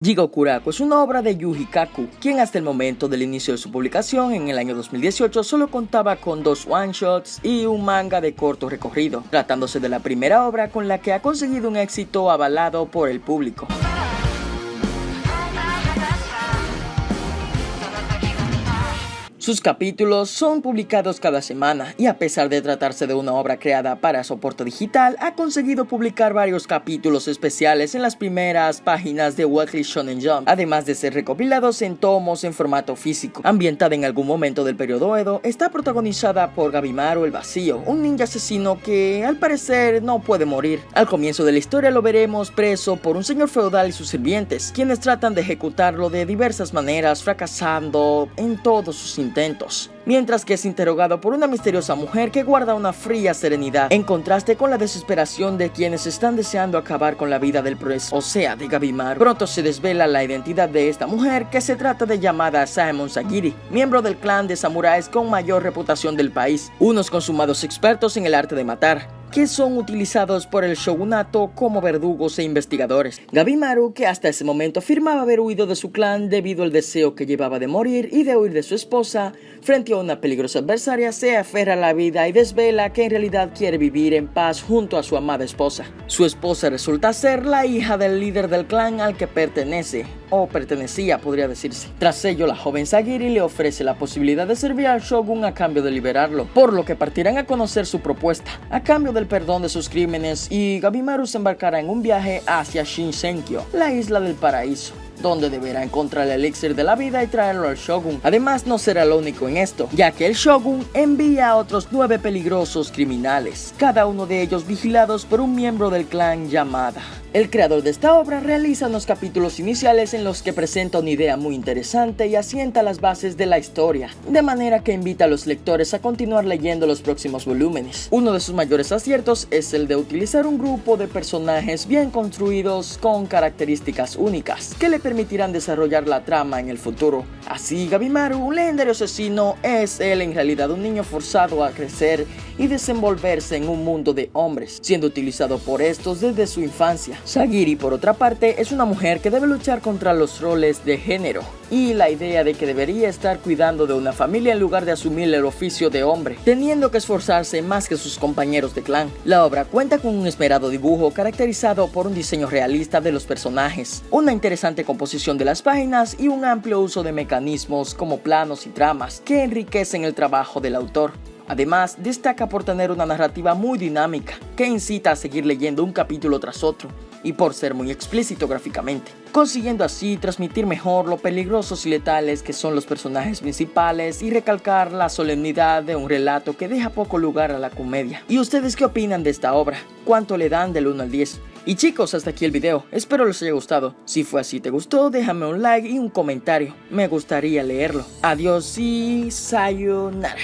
Jigokuraku es una obra de Yuji Kaku, quien hasta el momento del inicio de su publicación en el año 2018 solo contaba con dos one-shots y un manga de corto recorrido, tratándose de la primera obra con la que ha conseguido un éxito avalado por el público. Sus capítulos son publicados cada semana y a pesar de tratarse de una obra creada para soporte digital, ha conseguido publicar varios capítulos especiales en las primeras páginas de Weekly Shonen Jump, además de ser recopilados en tomos en formato físico. Ambientada en algún momento del periodo Edo, está protagonizada por Gabimaru el Vacío, un ninja asesino que al parecer no puede morir. Al comienzo de la historia lo veremos preso por un señor feudal y sus sirvientes, quienes tratan de ejecutarlo de diversas maneras, fracasando en todos sus intentos mientras que es interrogado por una misteriosa mujer que guarda una fría serenidad, en contraste con la desesperación de quienes están deseando acabar con la vida del preso, o sea, de Gabimar. Pronto se desvela la identidad de esta mujer, que se trata de llamada Saemon Sagiri, miembro del clan de samuráis con mayor reputación del país, unos consumados expertos en el arte de matar que son utilizados por el shogunato como verdugos e investigadores. Gabimaru, que hasta ese momento afirmaba haber huido de su clan debido al deseo que llevaba de morir y de huir de su esposa, frente a una peligrosa adversaria, se aferra a la vida y desvela que en realidad quiere vivir en paz junto a su amada esposa. Su esposa resulta ser la hija del líder del clan al que pertenece, o pertenecía podría decirse. Tras ello, la joven Sagiri le ofrece la posibilidad de servir al shogun a cambio de liberarlo, por lo que partirán a conocer su propuesta, a cambio del perdón de sus crímenes y Gabimaru se embarcará en un viaje hacia Shinsenkyo, la isla del paraíso donde deberá encontrar el elixir de la vida y traerlo al Shogun. Además, no será lo único en esto, ya que el Shogun envía a otros nueve peligrosos criminales, cada uno de ellos vigilados por un miembro del clan Yamada. El creador de esta obra realiza unos capítulos iniciales en los que presenta una idea muy interesante y asienta las bases de la historia, de manera que invita a los lectores a continuar leyendo los próximos volúmenes. Uno de sus mayores aciertos es el de utilizar un grupo de personajes bien construidos con características únicas, que le permitirán desarrollar la trama en el futuro. Así, Gabimaru, un legendario asesino, es él en realidad un niño forzado a crecer y desenvolverse en un mundo de hombres, siendo utilizado por estos desde su infancia. Sagiri, por otra parte, es una mujer que debe luchar contra los roles de género y la idea de que debería estar cuidando de una familia en lugar de asumir el oficio de hombre, teniendo que esforzarse más que sus compañeros de clan. La obra cuenta con un esmerado dibujo caracterizado por un diseño realista de los personajes, una interesante composición de las páginas y un amplio uso de como planos y tramas que enriquecen el trabajo del autor. Además, destaca por tener una narrativa muy dinámica, que incita a seguir leyendo un capítulo tras otro, y por ser muy explícito gráficamente, consiguiendo así transmitir mejor lo peligrosos y letales que son los personajes principales y recalcar la solemnidad de un relato que deja poco lugar a la comedia. ¿Y ustedes qué opinan de esta obra? ¿Cuánto le dan del 1 al 10? Y chicos, hasta aquí el video, espero les haya gustado. Si fue así te gustó, déjame un like y un comentario, me gustaría leerlo. Adiós y sayonara.